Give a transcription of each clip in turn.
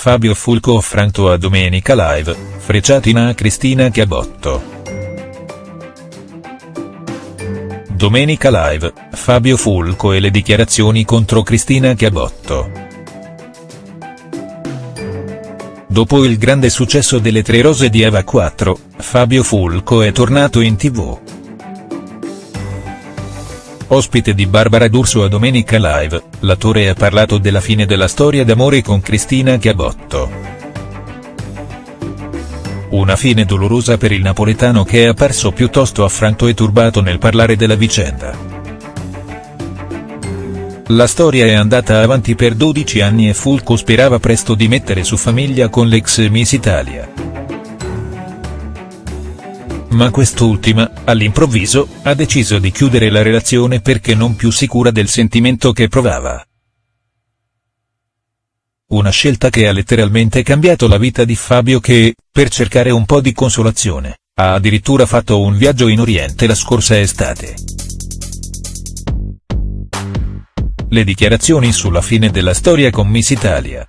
Fabio Fulco affranto a Domenica Live, frecciatina a Cristina Chiabotto. Domenica Live, Fabio Fulco e le dichiarazioni contro Cristina Chiabotto. Dopo il grande successo delle Tre Rose di Eva 4, Fabio Fulco è tornato in tv. Ospite di Barbara D'Urso a Domenica Live, l'attore ha parlato della fine della storia d'amore con Cristina Chiabotto. Una fine dolorosa per il napoletano che è apparso piuttosto affranto e turbato nel parlare della vicenda. La storia è andata avanti per 12 anni e Fulco sperava presto di mettere su famiglia con l'ex Miss Italia ma quest'ultima, all'improvviso, ha deciso di chiudere la relazione perché non più sicura del sentimento che provava. Una scelta che ha letteralmente cambiato la vita di Fabio che, per cercare un po' di consolazione, ha addirittura fatto un viaggio in Oriente la scorsa estate. Le dichiarazioni sulla fine della storia con Miss Italia.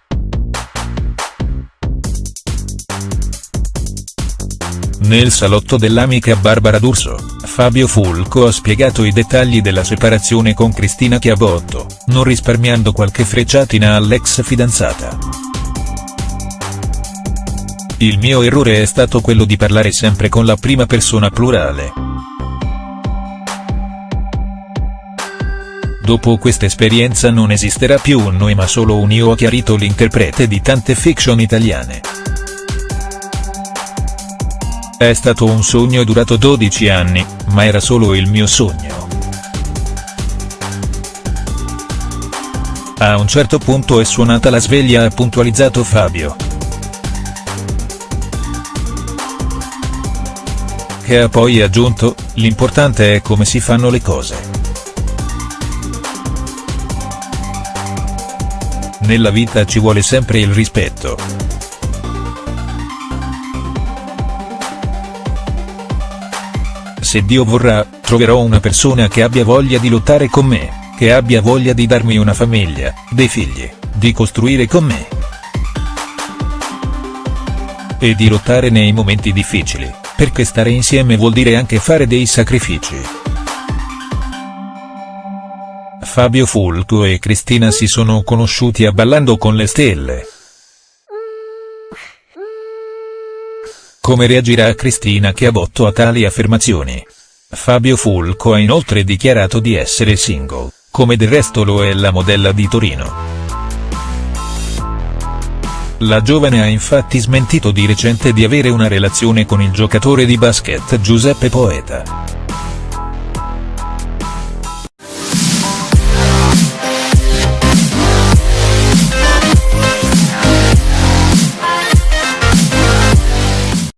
Nel salotto dell'amica Barbara D'Urso, Fabio Fulco ha spiegato i dettagli della separazione con Cristina Chiabotto, non risparmiando qualche frecciatina all'ex fidanzata. Il mio errore è stato quello di parlare sempre con la prima persona plurale. Dopo questa esperienza non esisterà più un noi ma solo un io ha chiarito l'interprete di tante fiction italiane. È stato un sogno durato 12 anni, ma era solo il mio sogno. A un certo punto è suonata la sveglia ha puntualizzato Fabio. Che ha poi aggiunto, l'importante è come si fanno le cose. Nella vita ci vuole sempre il rispetto. Se Dio vorrà, troverò una persona che abbia voglia di lottare con me, che abbia voglia di darmi una famiglia, dei figli, di costruire con me. E di lottare nei momenti difficili, perché stare insieme vuol dire anche fare dei sacrifici. Fabio Fulco e Cristina si sono conosciuti a Ballando con le stelle. Come reagirà Cristina botto a tali affermazioni? Fabio Fulco ha inoltre dichiarato di essere single, come del resto lo è la modella di Torino. La giovane ha infatti smentito di recente di avere una relazione con il giocatore di basket Giuseppe Poeta.